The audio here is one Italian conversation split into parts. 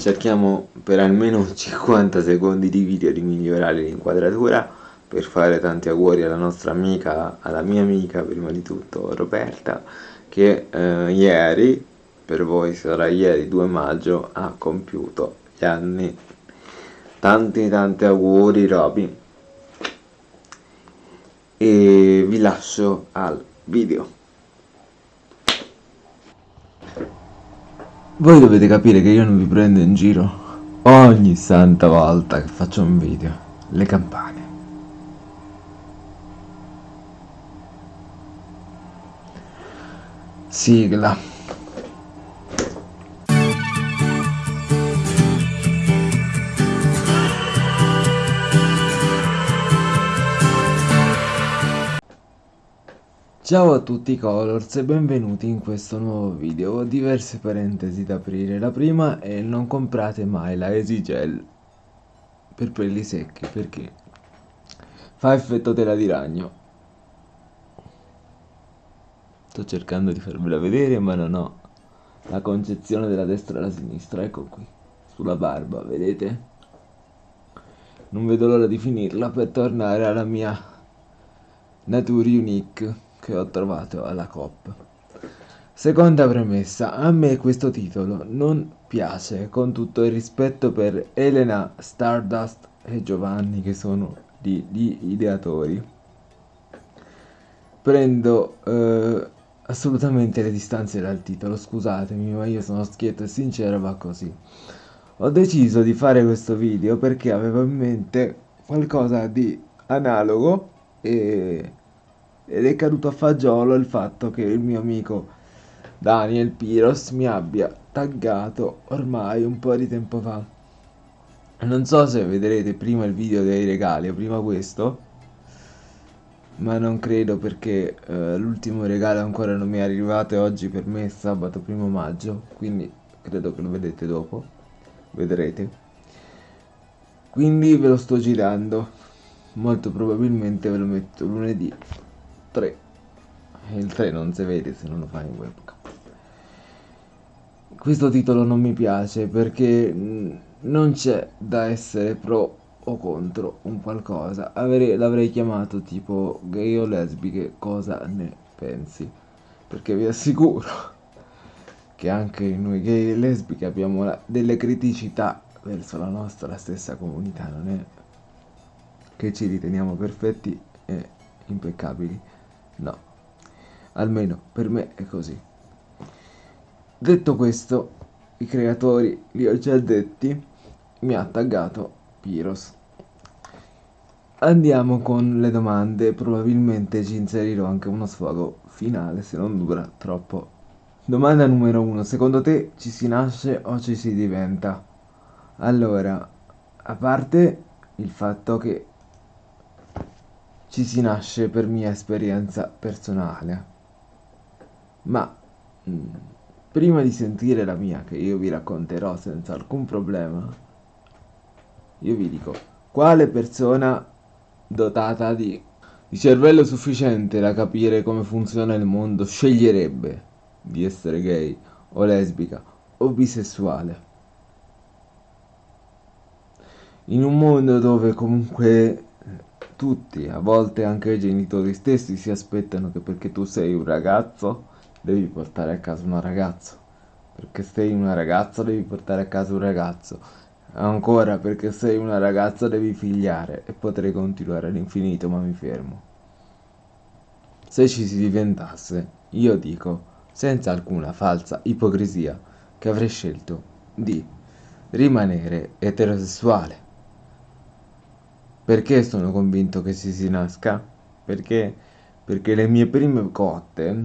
cerchiamo per almeno 50 secondi di video di migliorare l'inquadratura per fare tanti auguri alla nostra amica, alla mia amica prima di tutto Roberta che eh, ieri, per voi sarà ieri 2 maggio, ha compiuto gli anni. Tanti tanti auguri Roby e vi lascio al video. Voi dovete capire che io non vi prendo in giro ogni santa volta che faccio un video. Le campane. Sigla. Ciao a tutti Colors e benvenuti in questo nuovo video, ho diverse parentesi da aprire, la prima è non comprate mai la Easy Gel per pelli secchi perché fa effetto tela di ragno. Sto cercando di farvela vedere ma non ho la concezione della destra e della sinistra, ecco qui, sulla barba, vedete? Non vedo l'ora di finirla per tornare alla mia Nature Unique che ho trovato alla COP. Seconda premessa, a me questo titolo non piace, con tutto il rispetto per Elena Stardust e Giovanni che sono gli, gli ideatori. Prendo eh, assolutamente le distanze dal titolo, scusatemi, ma io sono schietto e sincero, va così. Ho deciso di fare questo video perché avevo in mente qualcosa di analogo e ed è caduto a fagiolo il fatto che il mio amico Daniel Piros mi abbia taggato ormai un po' di tempo fa. Non so se vedrete prima il video dei regali o prima questo, ma non credo perché eh, l'ultimo regalo ancora non mi è arrivato e oggi per me è sabato primo maggio, quindi credo che lo vedete dopo, vedrete. Quindi ve lo sto girando, molto probabilmente ve lo metto lunedì 3 il 3 non si vede se non lo fai in webcam. Questo titolo non mi piace perché non c'è da essere pro o contro un qualcosa. L'avrei chiamato tipo gay o lesbiche cosa ne pensi? Perché vi assicuro che anche noi gay e lesbiche abbiamo la, delle criticità verso la nostra stessa comunità non è che ci riteniamo perfetti e impeccabili No, almeno per me è così. Detto questo, i creatori, li ho già detti, mi ha taggato Piros. Andiamo con le domande, probabilmente ci inserirò anche uno sfogo finale se non dura troppo. Domanda numero uno, secondo te ci si nasce o ci si diventa? Allora, a parte il fatto che ci si nasce per mia esperienza personale. Ma mm, prima di sentire la mia, che io vi racconterò senza alcun problema, io vi dico, quale persona dotata di, di cervello sufficiente da capire come funziona il mondo sceglierebbe di essere gay o lesbica o bisessuale? In un mondo dove comunque tutti, a volte anche i genitori stessi si aspettano che perché tu sei un ragazzo devi portare a casa una ragazza, perché sei una ragazza devi portare a casa un ragazzo, ancora perché sei una ragazza devi figliare. E potrei continuare all'infinito ma mi fermo. Se ci si diventasse, io dico, senza alcuna falsa ipocrisia, che avrei scelto di rimanere eterosessuale perché sono convinto che si si nasca? Perché, perché le mie prime cotte,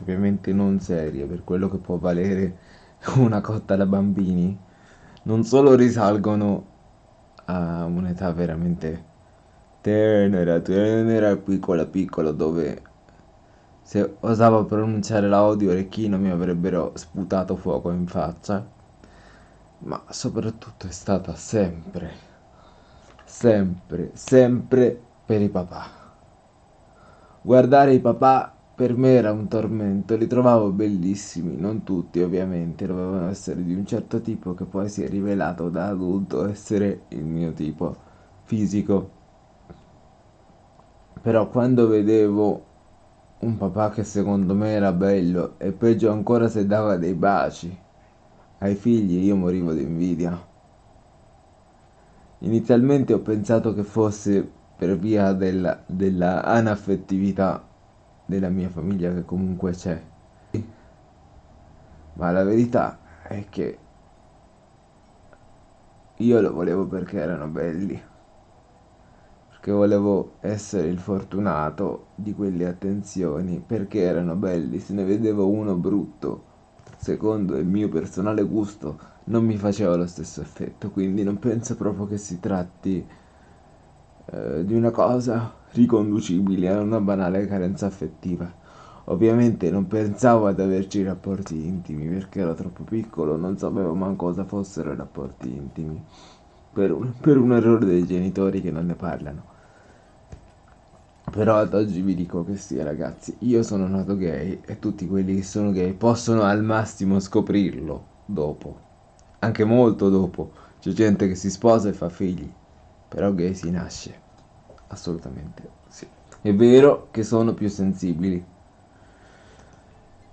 ovviamente non serie per quello che può valere una cotta da bambini, non solo risalgono a un'età veramente tenera, tenera, piccola, piccola, dove se osavo pronunciare l'audio orecchino mi avrebbero sputato fuoco in faccia, ma soprattutto è stata sempre sempre, sempre per i papà. Guardare i papà per me era un tormento, li trovavo bellissimi, non tutti ovviamente, dovevano essere di un certo tipo che poi si è rivelato da adulto essere il mio tipo fisico. Però quando vedevo un papà che secondo me era bello e peggio ancora se dava dei baci ai figli, io morivo di invidia. Inizialmente ho pensato che fosse per via della, della anaffettività della mia famiglia che comunque c'è. Ma la verità è che io lo volevo perché erano belli. Perché volevo essere il fortunato di quelle attenzioni, perché erano belli. Se ne vedevo uno brutto, secondo il mio personale gusto, non mi faceva lo stesso effetto. Quindi non penso proprio che si tratti eh, di una cosa riconducibile a una banale carenza affettiva. Ovviamente non pensavo ad averci rapporti intimi perché ero troppo piccolo, non sapevo manco cosa fossero i rapporti intimi. Per un, per un errore dei genitori che non ne parlano. Però ad oggi vi dico che sì, ragazzi, io sono nato gay e tutti quelli che sono gay possono al massimo scoprirlo dopo. Anche molto dopo. C'è gente che si sposa e fa figli. Però gay si nasce. Assolutamente sì. È vero che sono più sensibili.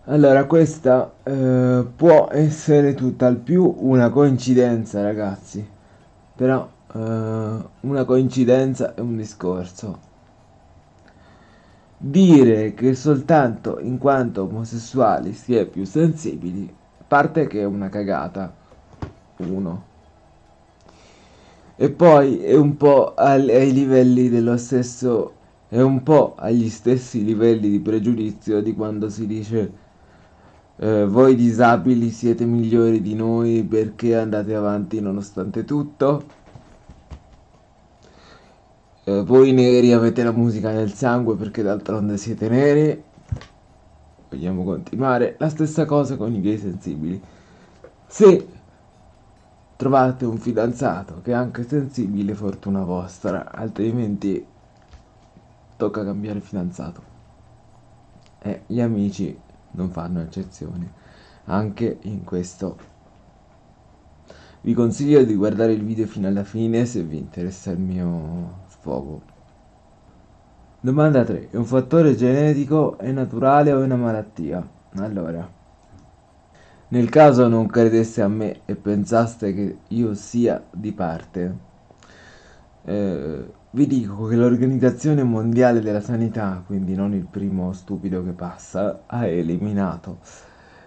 Allora, questa eh, può essere tutt'al più una coincidenza, ragazzi. Però eh, una coincidenza è un discorso. Dire che soltanto in quanto omosessuali si è più sensibili, parte che è una cagata. Uno e poi è un po' ai livelli dello stesso è un po' agli stessi livelli di pregiudizio di quando si dice eh, voi disabili siete migliori di noi perché andate avanti nonostante tutto eh, voi neri avete la musica nel sangue perché d'altronde siete neri. Vogliamo continuare. La stessa cosa con i gay sensibili. Se trovate un fidanzato che è anche sensibile, fortuna vostra, altrimenti tocca cambiare fidanzato. E gli amici non fanno eccezioni, anche in questo. Vi consiglio di guardare il video fino alla fine se vi interessa il mio sfogo. Domanda 3. È un fattore genetico, è naturale o è una malattia? Allora, nel caso non credesse a me e pensaste che io sia di parte, eh, vi dico che l'Organizzazione Mondiale della Sanità, quindi non il primo stupido che passa, ha eliminato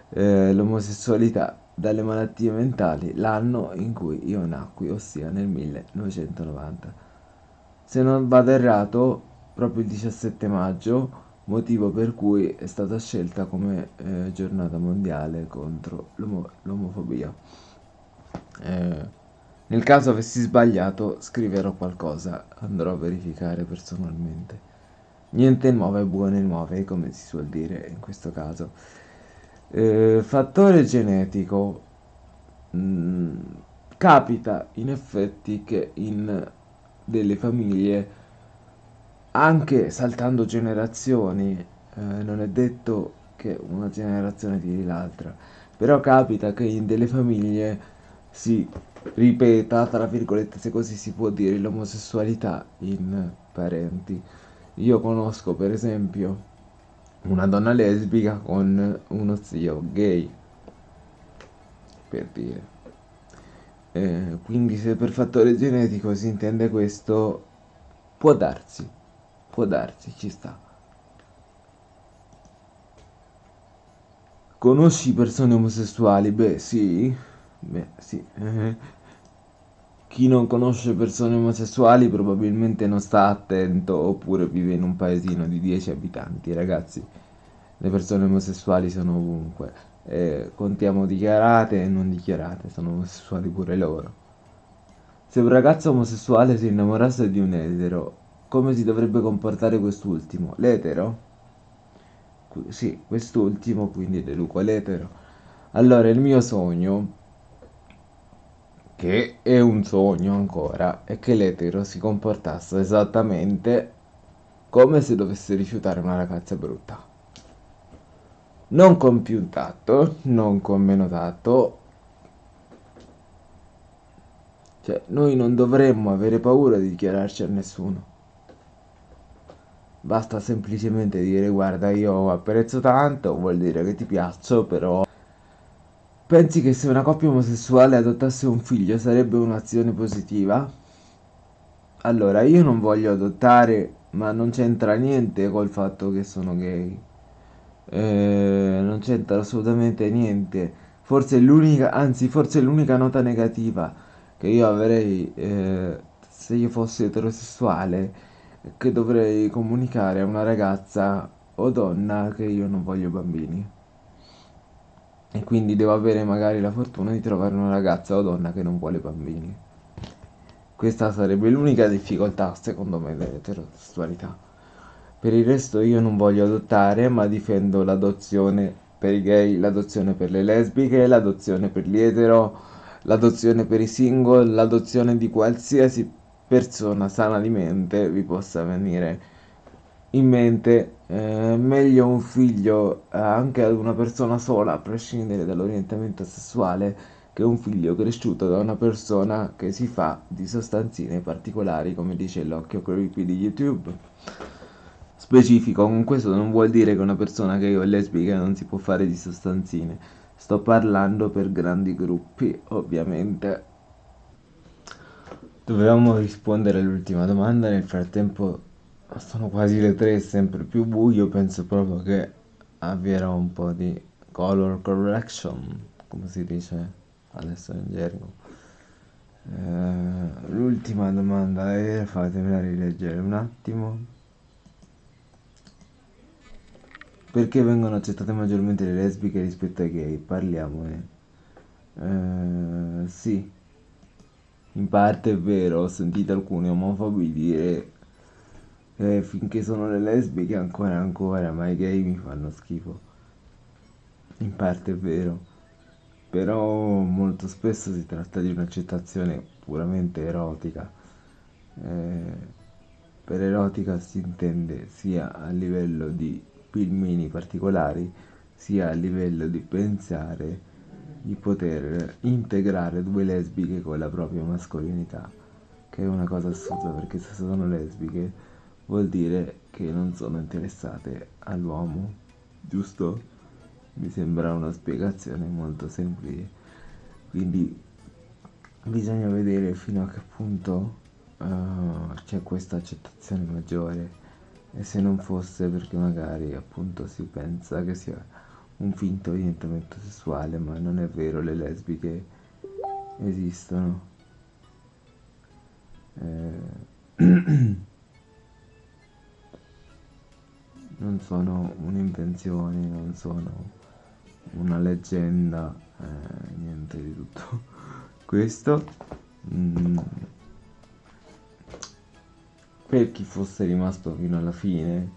eh, l'omosessualità dalle malattie mentali l'anno in cui io nacqui, ossia nel 1990. Se non vado errato, proprio il 17 maggio motivo per cui è stata scelta come eh, giornata mondiale contro l'omo- l'omofobia. Eh, nel caso avessi sbagliato scriverò qualcosa, andrò a verificare personalmente. Niente nuove buone nuove, come si suol dire in questo caso. Eh, fattore genetico. Mm, capita in effetti che in delle famiglie anche saltando generazioni, eh, non è detto che una generazione tiri l'altra, però capita che in delle famiglie si ripeta, tra virgolette, se così si può dire, l'omosessualità in parenti. Io conosco per esempio una donna lesbica con uno zio gay, per dire. Eh, quindi se per fattore genetico si intende questo, può darsi. Può darsi, ci sta. Conosci persone omosessuali? Beh, sì. Beh, sì. Chi non conosce persone omosessuali probabilmente non sta attento oppure vive in un paesino di 10 abitanti, ragazzi. Le persone omosessuali sono ovunque. Eh, contiamo dichiarate e non dichiarate, sono omosessuali pure loro. Se un ragazzo omosessuale si innamorasse di un etero, come si dovrebbe comportare quest'ultimo? L'etero? Sì, quest'ultimo, quindi deduco l'etero. Allora, il mio sogno, che è un sogno ancora, è che l'etero si comportasse esattamente come se dovesse rifiutare una ragazza brutta. Non con più tatto, non con meno tatto. Cioè, noi non dovremmo avere paura di dichiararci a nessuno. Basta semplicemente dire guarda io apprezzo tanto, vuol dire che ti piaccio, però pensi che se una coppia omosessuale adottasse un figlio sarebbe un'azione positiva? Allora, io non voglio adottare, ma non c'entra niente col fatto che sono gay. Eh, non c'entra assolutamente niente. Forse l'unica, anzi, forse l'unica nota negativa che io avrei eh, se io fossi eterosessuale che dovrei comunicare a una ragazza o donna che io non voglio bambini. E quindi devo avere magari la fortuna di trovare una ragazza o donna che non vuole bambini. Questa sarebbe l'unica difficoltà, secondo me, dell'eterosessualità. Per il resto io non voglio adottare, ma difendo l'adozione per i gay, l'adozione per le lesbiche, l'adozione per gli etero, l'adozione per i single, l'adozione di qualsiasi persona sana di mente vi possa venire in mente. Eh, meglio un figlio eh, anche ad una persona sola, a prescindere dall'orientamento sessuale, che un figlio cresciuto da una persona che si fa di sostanzine particolari, come dice l'occhio creepy di YouTube. Specifico, con questo non vuol dire che una persona che è lesbica non si può fare di sostanzine. Sto parlando per grandi gruppi, ovviamente. Dovevamo rispondere all'ultima domanda, nel frattempo sono quasi le tre, sempre più buio, penso proprio che avvierò un po' di color correction, come si dice adesso in gergo. Eh, l'ultima domanda è, fatemela rileggere un attimo. Perché vengono accettate maggiormente le lesbiche rispetto ai gay? Parliamone. Eh, sì, in parte è vero, ho sentito alcuni omofobi dire che finché sono le lesbiche ancora ancora, ma i gay mi fanno schifo. In parte è vero però molto spesso si tratta di un'accettazione puramente erotica. Eh, per erotica si intende sia a livello di filmini particolari, sia a livello di pensare di poter integrare due lesbiche con la propria mascolinità, che è una cosa assurda perché se sono lesbiche vuol dire che non sono interessate all'uomo, giusto? mi sembra una spiegazione molto semplice quindi bisogna vedere fino a che punto uh, c'è questa accettazione maggiore e se non fosse perché magari appunto si pensa che sia un finto orientamento sessuale ma non è vero le lesbiche esistono eh, non sono un'invenzione non sono una leggenda, eh, niente di tutto questo. Mm. Per chi fosse rimasto fino alla fine,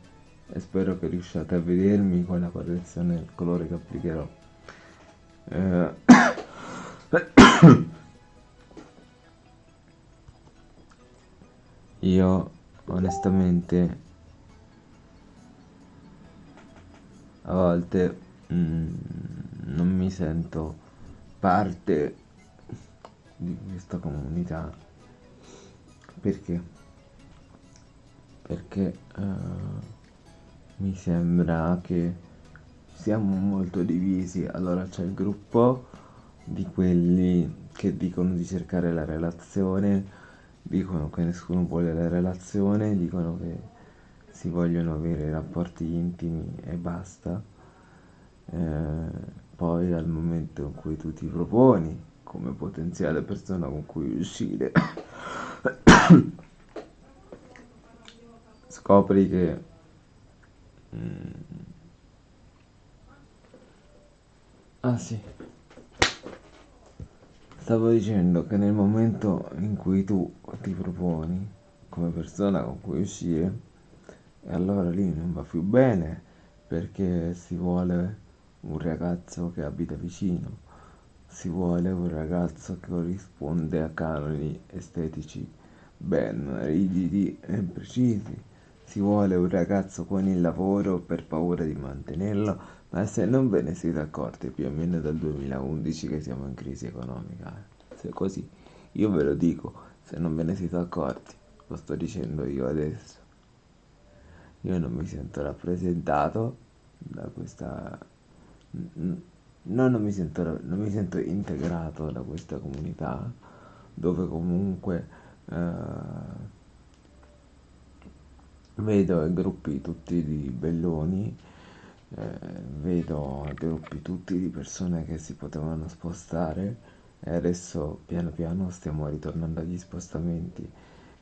e spero che riusciate a vedermi con la correzione del colore che applicherò. Eh. Io onestamente a volte mm, non mi sento parte di questa comunità perché perché uh, mi sembra che siamo molto divisi. Allora c'è il gruppo di quelli che dicono di cercare la relazione dicono che nessuno vuole la relazione dicono che si vogliono avere rapporti intimi e basta. Eh, poi al momento in cui tu ti proponi come potenziale persona con cui uscire scopri che mm, ah sì. Stavo dicendo che nel momento in cui tu ti proponi come persona con cui uscire e allora lì non va più bene perché si vuole un ragazzo che abita vicino, si vuole un ragazzo che corrisponde a canoni estetici ben rigidi e precisi, si vuole un ragazzo con il lavoro per paura di mantenerlo, Ma se non ve ne siete accorti, più o meno dal 2011 che siamo in crisi economica. Se così, io ve lo dico, se non ve ne siete accorti, lo sto dicendo io adesso. Io non mi sento rappresentato da questa... No, non mi sento, non mi sento integrato da questa comunità, dove comunque eh, vedo gruppi tutti di belloni eh, vedo gruppi tutti di persone che si potevano spostare e adesso piano piano stiamo ritornando agli spostamenti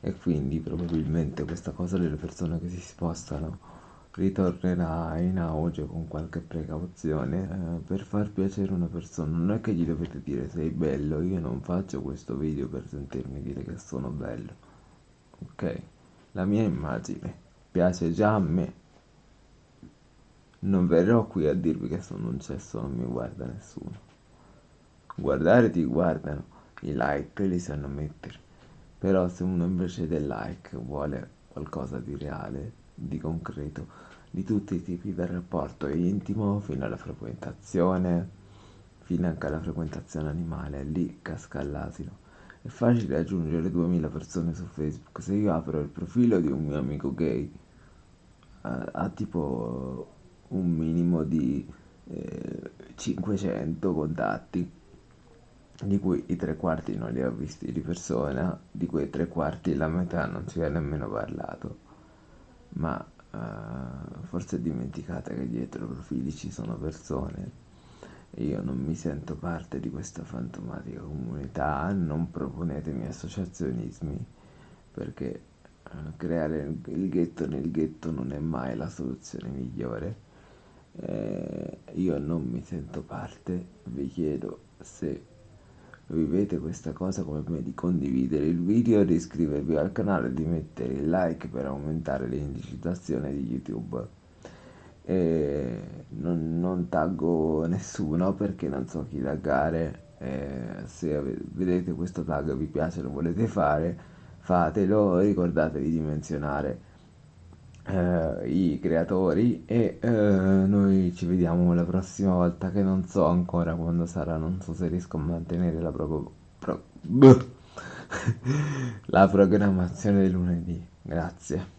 e quindi probabilmente questa cosa delle persone che si spostano ritornerà in auge con qualche precauzione eh, per far piacere una persona. Non è che gli dovete dire sei bello, io non faccio questo video per sentirmi dire che sono bello, ok? La mia immagine piace già a me. Non verrò qui a dirvi che sono un cesso, non mi guarda nessuno. Guardare ti guardano, i like li sanno mettere. Però se uno invece del like vuole qualcosa di reale, di concreto, di tutti i tipi del rapporto intimo fino alla frequentazione, fino anche alla frequentazione animale, lì casca all'asino. È facile aggiungere 2000 persone su Facebook. Se io apro il profilo di un mio amico gay, ha, ha tipo un minimo di eh, 500 contatti, di cui i tre quarti non li ho visti di persona, di quei tre quarti la metà non ci ha nemmeno parlato, ma eh, forse dimenticate che dietro i profili ci sono persone. Io non mi sento parte di questa fantomatica comunità, non proponetemi associazionismi perché creare il ghetto nel ghetto non è mai la soluzione migliore. Eh, io non mi sento parte, vi chiedo se vivete questa cosa come me di condividere il video, di iscrivervi al canale, di mettere il like per aumentare l'indicizzazione di YouTube. E non, non taggo nessuno perché non so chi taggare. E se vedete questo tag vi piace, lo volete fare, fatelo, ricordatevi di menzionare eh, i creatori e eh, noi ci vediamo la prossima volta che non so ancora quando sarà, non so se riesco a mantenere la proprio pro- la programmazione del lunedì. Grazie.